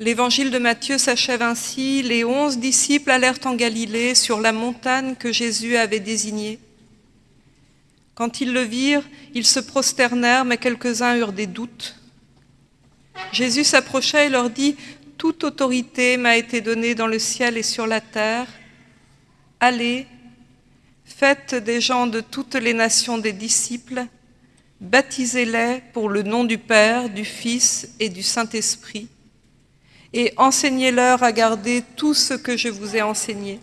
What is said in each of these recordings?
L'évangile de Matthieu s'achève ainsi. Les onze disciples allèrent en Galilée sur la montagne que Jésus avait désignée. Quand ils le virent, ils se prosternèrent, mais quelques-uns eurent des doutes. Jésus s'approcha et leur dit, Toute autorité m'a été donnée dans le ciel et sur la terre. Allez, faites des gens de toutes les nations des disciples, baptisez-les pour le nom du Père, du Fils et du Saint-Esprit et enseignez-leur à garder tout ce que je vous ai enseigné.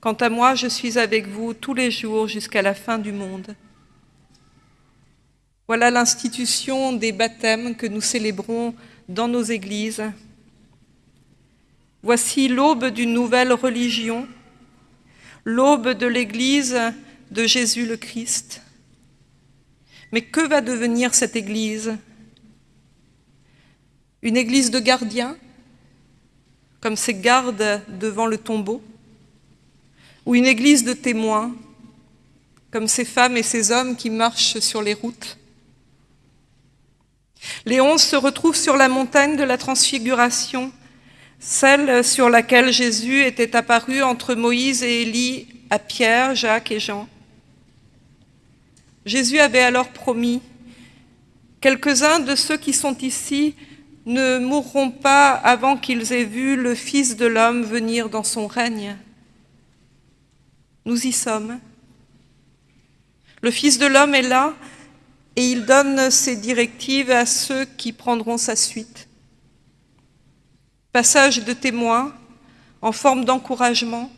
Quant à moi, je suis avec vous tous les jours jusqu'à la fin du monde. Voilà l'institution des baptêmes que nous célébrons dans nos églises. Voici l'aube d'une nouvelle religion, l'aube de l'Église de Jésus le Christ. Mais que va devenir cette Église? Une église de gardiens, comme ces gardes devant le tombeau, ou une église de témoins, comme ces femmes et ces hommes qui marchent sur les routes. Les se retrouvent sur la montagne de la transfiguration, celle sur laquelle Jésus était apparu entre Moïse et Élie à Pierre, Jacques et Jean. Jésus avait alors promis, quelques-uns de ceux qui sont ici ne mourront pas avant qu'ils aient vu le Fils de l'homme venir dans son règne. Nous y sommes. Le Fils de l'homme est là et il donne ses directives à ceux qui prendront sa suite. Passage de témoin en forme d'encouragement.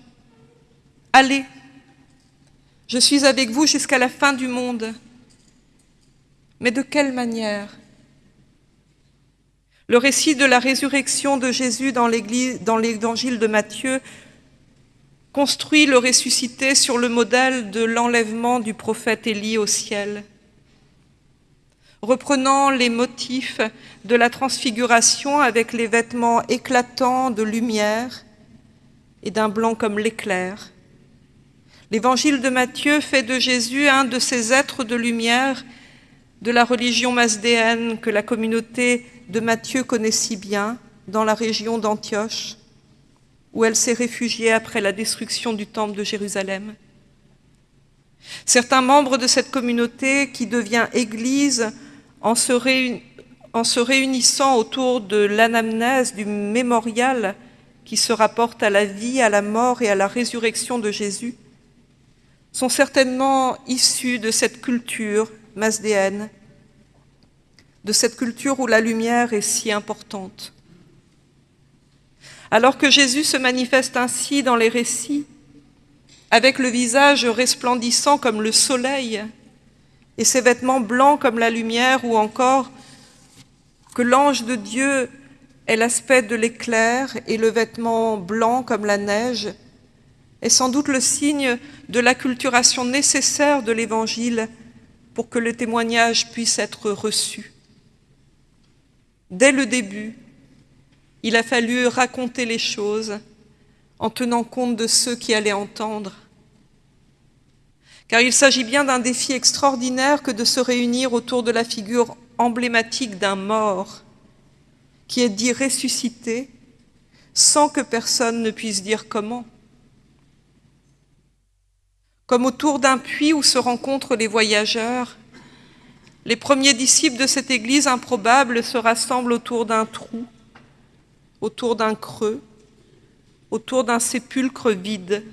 Allez, je suis avec vous jusqu'à la fin du monde. Mais de quelle manière? Le récit de la résurrection de Jésus dans l'évangile de Matthieu construit le ressuscité sur le modèle de l'enlèvement du prophète Élie au ciel. Reprenant les motifs de la transfiguration avec les vêtements éclatants de lumière et d'un blanc comme l'éclair, l'évangile de Matthieu fait de Jésus un de ces êtres de lumière de la religion masdéenne que la communauté de Matthieu connaît si bien dans la région d'Antioche, où elle s'est réfugiée après la destruction du temple de Jérusalem. Certains membres de cette communauté qui devient Église en se, réunissant autour de l'anamnèse, du mémorial qui se rapporte à la vie, à la mort et à la résurrection de Jésus, sont certainement issus de cette culture masdéenne de cette culture où la lumière est si importante. Alors que Jésus se manifeste ainsi dans les récits, avec le visage resplendissant comme le soleil et ses vêtements blancs comme la lumière, ou encore que l'ange de Dieu ait l'aspect de l'éclair et le vêtement blanc comme la neige, est sans doute le signe de l'acculturation nécessaire de l'Évangile pour que le témoignage puisse être reçu. Dès le début, il a fallu raconter les choses en tenant compte de ceux qui allaient entendre. Car il s'agit bien d'un défi extraordinaire que de se réunir autour de la figure emblématique d'un mort qui est dit ressuscité sans que personne ne puisse dire comment. Comme autour d'un puits où se rencontrent les voyageurs, les premiers disciples de cette église improbable se rassemblent autour d'un trou, autour d'un creux, autour d'un sépulcre vide.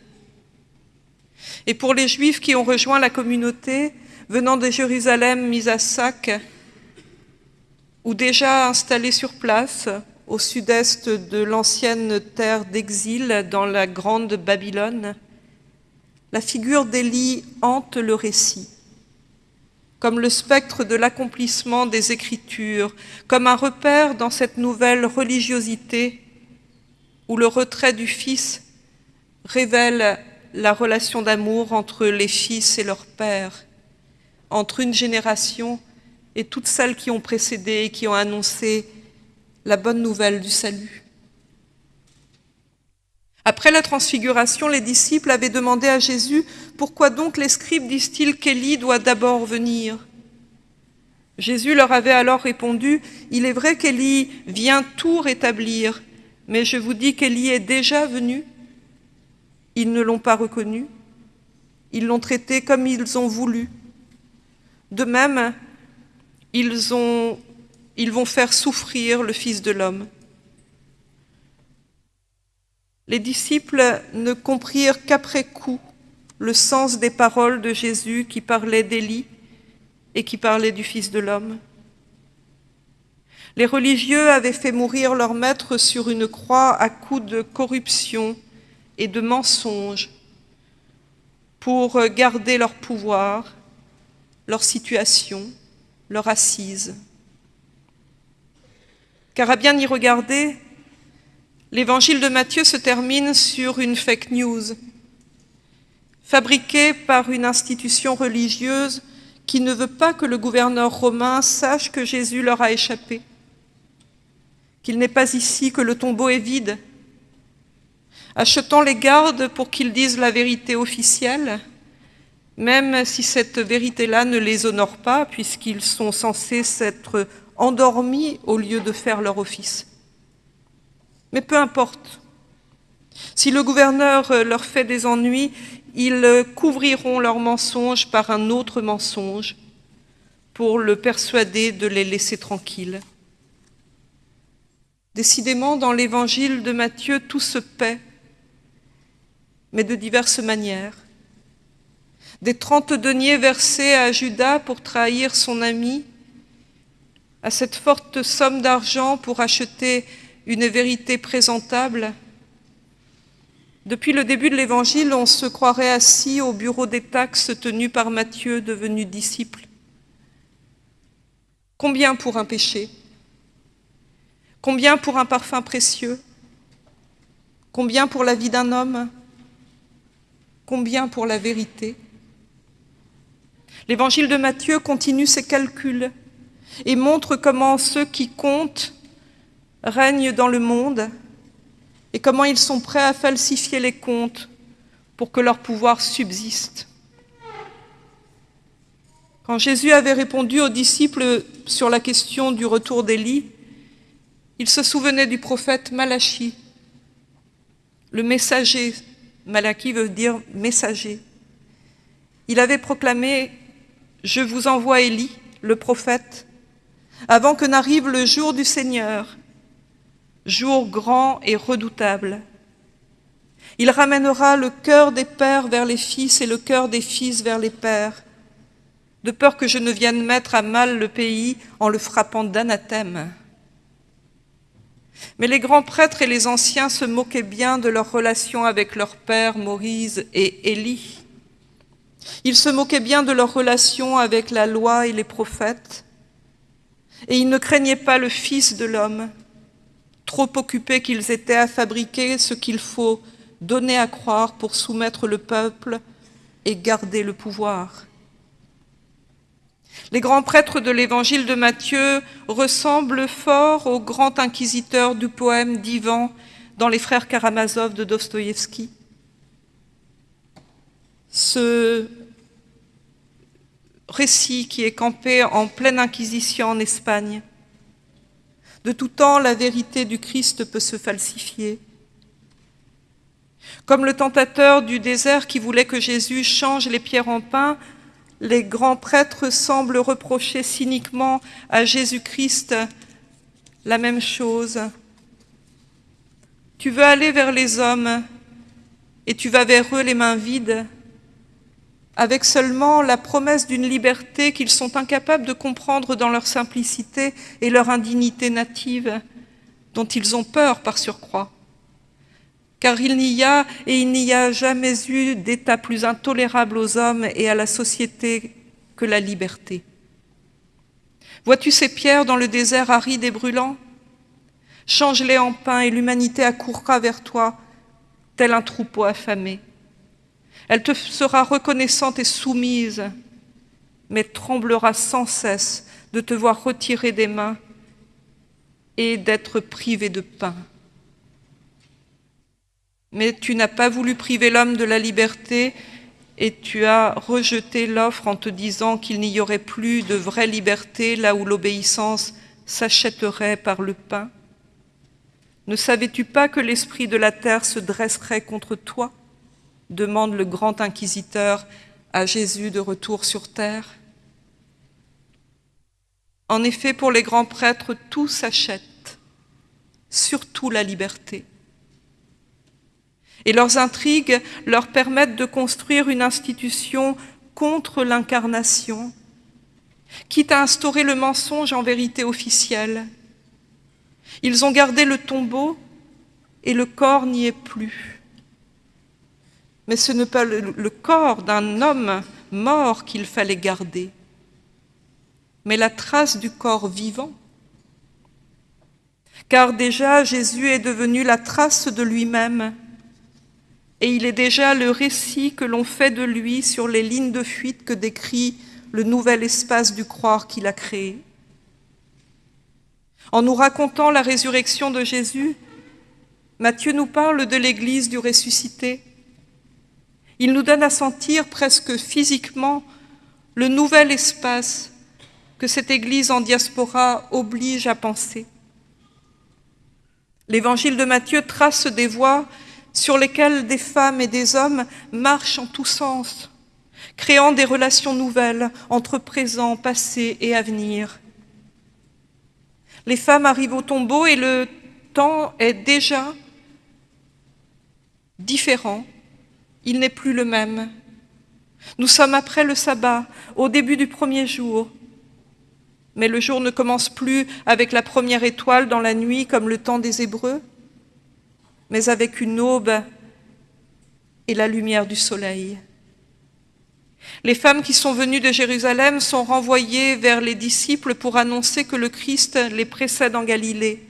Et pour les Juifs qui ont rejoint la communauté, venant de Jérusalem mise à sac, ou déjà installés sur place, au sud-est de l'ancienne terre d'exil, dans la grande Babylone, la figure d'Élie hante le récit comme le spectre de l'accomplissement des Écritures, comme un repère dans cette nouvelle religiosité où le retrait du Fils révèle la relation d'amour entre les fils et leur père, entre une génération et toutes celles qui ont précédé et qui ont annoncé la bonne nouvelle du salut. Après la transfiguration, les disciples avaient demandé à Jésus « Pourquoi donc les scribes disent-ils qu'Élie doit d'abord venir ?» Jésus leur avait alors répondu, Il est vrai qu'Élie vient tout rétablir, mais je vous dis qu'Élie est déjà venu. Ils ne l'ont pas reconnu. Ils l'ont traité comme ils ont voulu. De même, ils, ils vont faire souffrir le Fils de l'homme. Les disciples ne comprirent qu'après coup le sens des paroles de Jésus qui parlait d'Élie et qui parlait du Fils de l'homme. Les religieux avaient fait mourir leur maître sur une croix à coups de corruption et de mensonges pour garder leur pouvoir, leur situation, leur assise. Car à bien y regarder, l'évangile de Matthieu se termine sur une fake news, fabriquée par une institution religieuse qui ne veut pas que le gouverneur romain sache que Jésus leur a échappé, qu'il n'est pas ici, que le tombeau est vide, achetant les gardes pour qu'ils disent la vérité officielle, même si cette vérité-là ne les honore pas, puisqu'ils sont censés s'être endormis au lieu de faire leur office. Mais peu importe. Si le gouverneur leur fait des ennuis, ils couvriront leur mensonge par un autre mensonge pour le persuader de les laisser tranquilles. Décidément, dans l'évangile de Matthieu, tout se paie, mais de diverses manières. Des trente deniers versés à Judas pour trahir son ami, à cette forte somme d'argent pour acheter une vérité présentable, depuis le début de l'Évangile, on se croirait assis au bureau des taxes tenu par Matthieu, devenu disciple. Combien pour un péché? Combien pour un parfum précieux? Combien pour la vie d'un homme? Combien pour la vérité? L'évangile de Matthieu continue ses calculs et montre comment ceux qui comptent règnent dans le monde et comment ils sont prêts à falsifier les comptes pour que leur pouvoir subsiste. Quand Jésus avait répondu aux disciples sur la question du retour d'Élie, il se souvenait du prophète Malachi, le messager. Malachi veut dire messager. Il avait proclamé « Je vous envoie Élie, le prophète, avant que n'arrive le jour du Seigneur, jour grand et redoutable. Il ramènera le cœur des pères vers les fils et le cœur des fils vers les pères, de peur que je ne vienne mettre à mal le pays en le frappant d'anathème. Mais les grands prêtres et les anciens se moquaient bien de leur relation avec leur père Moïse et Élie. Ils se moquaient bien de leur relation avec la loi et les prophètes, et ils ne craignaient pas le Fils de l'homme, trop occupés qu'ils étaient à fabriquer ce qu'il faut donner à croire pour soumettre le peuple et garder le pouvoir. Les grands prêtres de l'évangile de Matthieu ressemblent fort au grand inquisiteur du poème d'Ivan dans Les Frères Karamazov de Dostoïevski. Ce récit qui est campé en pleine inquisition en Espagne de tout temps, la vérité du Christ peut se falsifier. Comme le tentateur du désert qui voulait que Jésus change les pierres en pain, les grands prêtres semblent reprocher cyniquement à Jésus-Christ la même chose. Tu veux aller vers les hommes et tu vas vers eux les mains vides avec seulement la promesse d'une liberté qu'ils sont incapables de comprendre dans leur simplicité et leur indignité native, dont ils ont peur par surcroît. Car il n'y a et il n'y a jamais eu d'état plus intolérable aux hommes et à la société que la liberté. Vois-tu ces pierres dans le désert aride et brûlant? Change-les en pain et l'humanité accourra vers toi, tel un troupeau affamé. Elle te sera reconnaissante et soumise, mais tremblera sans cesse de te voir retirer des mains et d'être privée de pain. Mais tu n'as pas voulu priver l'homme de la liberté et tu as rejeté l'offre en te disant qu'il n'y aurait plus de vraie liberté là où l'obéissance s'achèterait par le pain Ne savais-tu pas que l'esprit de la terre se dresserait contre toi? Demande le grand inquisiteur à Jésus de retour sur terre. En effet, pour les grands prêtres, tout s'achète, surtout la liberté et leurs intrigues leur permettent de construire une institution contre l'incarnation, quitte à instaurer le mensonge en vérité officielle. Ils ont gardé le tombeau et le corps n'y est plus. Mais ce n'est pas le, corps d'un homme mort qu'il fallait garder, mais la trace du corps vivant. Car déjà Jésus est devenu la trace de lui-même, et il est déjà le récit que l'on fait de lui sur les lignes de fuite que décrit le nouvel espace du croire qu'il a créé. En nous racontant la résurrection de Jésus, Matthieu nous parle de l'Église du ressuscité. Il nous donne à sentir presque physiquement le nouvel espace que cette Église en diaspora oblige à penser. L'évangile de Matthieu trace des voies sur lesquels des femmes et des hommes marchent en tous sens, créant des relations nouvelles entre présent, passé et avenir. Les femmes arrivent au tombeau et le temps est déjà différent, il n'est plus le même. Nous sommes après le sabbat, au début du premier jour, mais le jour ne commence plus avec la première étoile dans la nuit comme le temps des Hébreux, mais avec une aube et la lumière du soleil. Les femmes qui sont venues de Jérusalem sont renvoyées vers les disciples pour annoncer que le Christ les précède en Galilée.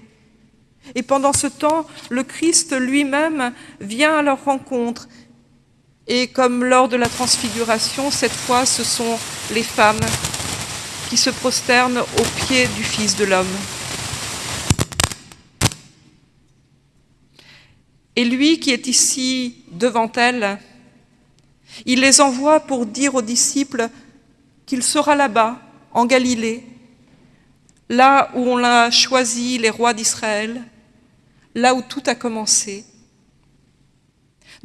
Et pendant ce temps, le Christ lui-même vient à leur rencontre. Et comme lors de la transfiguration, cette fois, ce sont les femmes qui se prosternent aux pieds du Fils de l'homme. Et lui qui est ici devant elle, il les envoie pour dire aux disciples qu'il sera là-bas, en Galilée, là où on a choisi les rois d'Israël, là où tout a commencé.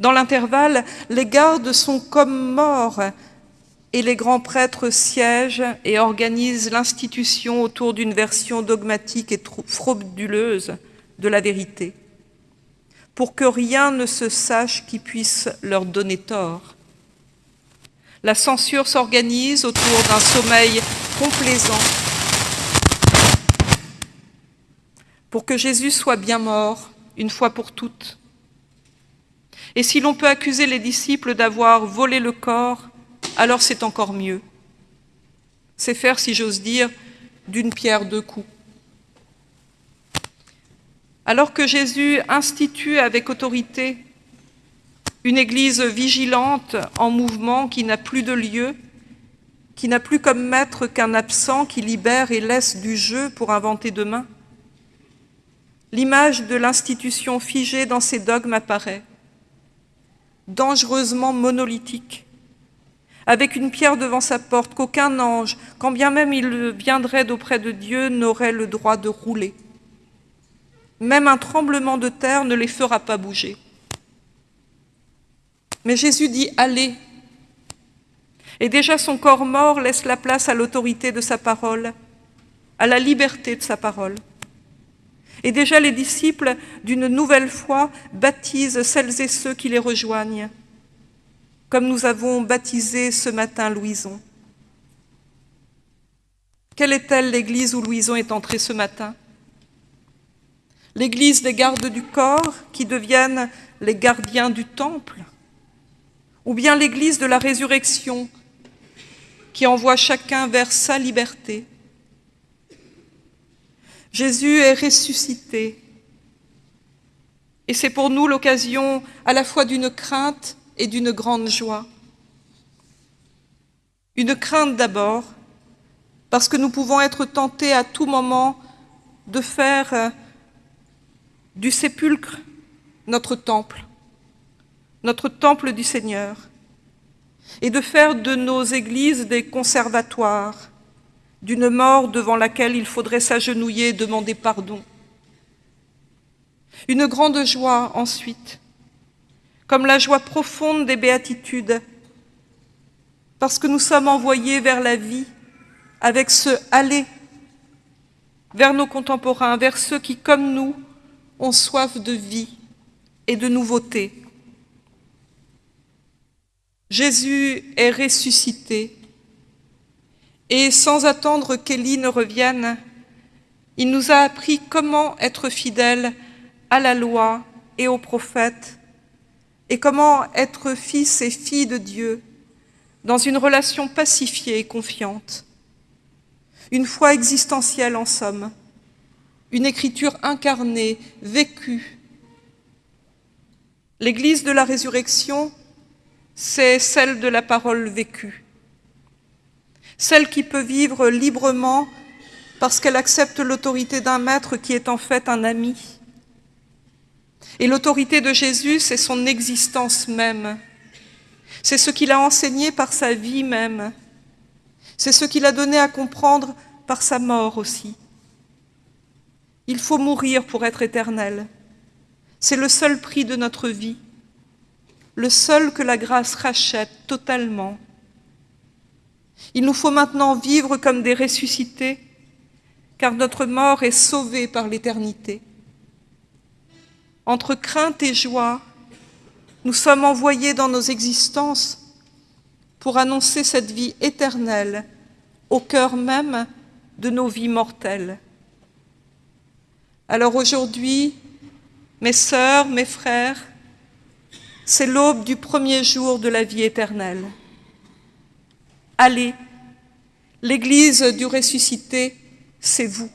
Dans l'intervalle, les gardes sont comme morts et les grands prêtres siègent et organisent l'institution autour d'une version dogmatique et frauduleuse de la vérité pour que rien ne se sache qui puisse leur donner tort. La censure s'organise autour d'un sommeil complaisant pour que Jésus soit bien mort une fois pour toutes. Et si l'on peut accuser les disciples d'avoir volé le corps, alors c'est encore mieux. C'est faire, si j'ose dire, d'une pierre deux coups. Alors que Jésus institue avec autorité une Église vigilante, en mouvement, qui n'a plus de lieu, qui n'a plus comme maître qu'un absent qui libère et laisse du jeu pour inventer demain, l'image de l'institution figée dans ses dogmes apparaît, dangereusement monolithique, avec une pierre devant sa porte qu'aucun ange, quand bien même il viendrait d'auprès de Dieu, n'aurait le droit de rouler. Même un tremblement de terre ne les fera pas bouger. Mais Jésus dit « allez ». Et déjà son corps mort laisse la place à l'autorité de sa parole, à la liberté de sa parole. Et déjà les disciples, d'une nouvelle foi, baptisent celles et ceux qui les rejoignent, comme nous avons baptisé ce matin Louison. Quelle est-elle l'église où Louison est entré ce matin? l'Église des gardes du corps qui deviennent les gardiens du temple, ou bien l'Église de la résurrection qui envoie chacun vers sa liberté? Jésus est ressuscité et c'est pour nous l'occasion à la fois d'une crainte et d'une grande joie. Une crainte d'abord, parce que nous pouvons être tentés à tout moment de faire du sépulcre, notre temple, notre temple du Seigneur, et de faire de nos églises des conservatoires d'une mort devant laquelle il faudrait s'agenouiller et demander pardon. Une grande joie ensuite, comme la joie profonde des béatitudes, parce que nous sommes envoyés vers la vie avec ce aller vers nos contemporains, vers ceux qui, comme nous, ont soif de vie et de nouveauté. Jésus est ressuscité et sans attendre qu'Élie ne revienne, il nous a appris comment être fidèle à la loi et aux prophètes et comment être fils et fille de Dieu dans une relation pacifiée et confiante. Une foi existentielle en somme, une écriture incarnée, vécue. L'Église de la résurrection, c'est celle de la parole vécue celle qui peut vivre librement parce qu'elle accepte l'autorité d'un maître qui est en fait un ami. Et l'autorité de Jésus, c'est son existence même. C'est ce qu'il a enseigné par sa vie même. C'est ce qu'il a donné à comprendre par sa mort aussi. Il faut mourir pour être éternel. C'est le seul prix de notre vie, le seul que la grâce rachète totalement il nous faut maintenant vivre comme des ressuscités, car notre mort est sauvée par l'éternité. Entre crainte et joie, nous sommes envoyés dans nos existences pour annoncer cette vie éternelle au cœur même de nos vies mortelles. Alors aujourd'hui, mes sœurs, mes frères, c'est l'aube du premier jour de la vie éternelle. Allez, l'Église du ressuscité, c'est vous.